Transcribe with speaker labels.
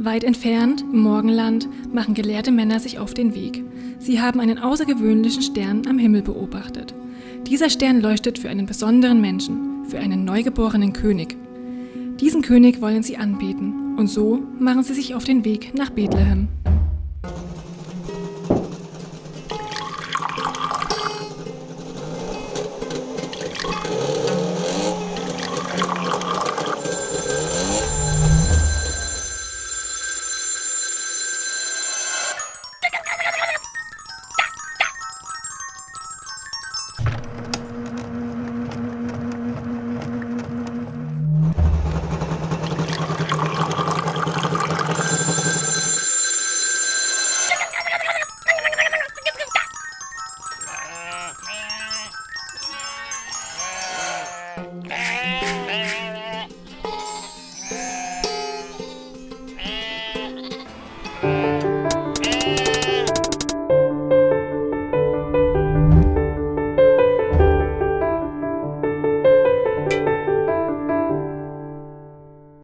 Speaker 1: Weit entfernt, im Morgenland, machen gelehrte Männer sich auf den Weg. Sie haben einen außergewöhnlichen Stern am Himmel beobachtet. Dieser Stern leuchtet für einen besonderen Menschen, für einen neugeborenen König. Diesen König wollen sie anbeten und so machen sie sich auf den Weg nach Bethlehem. Bye.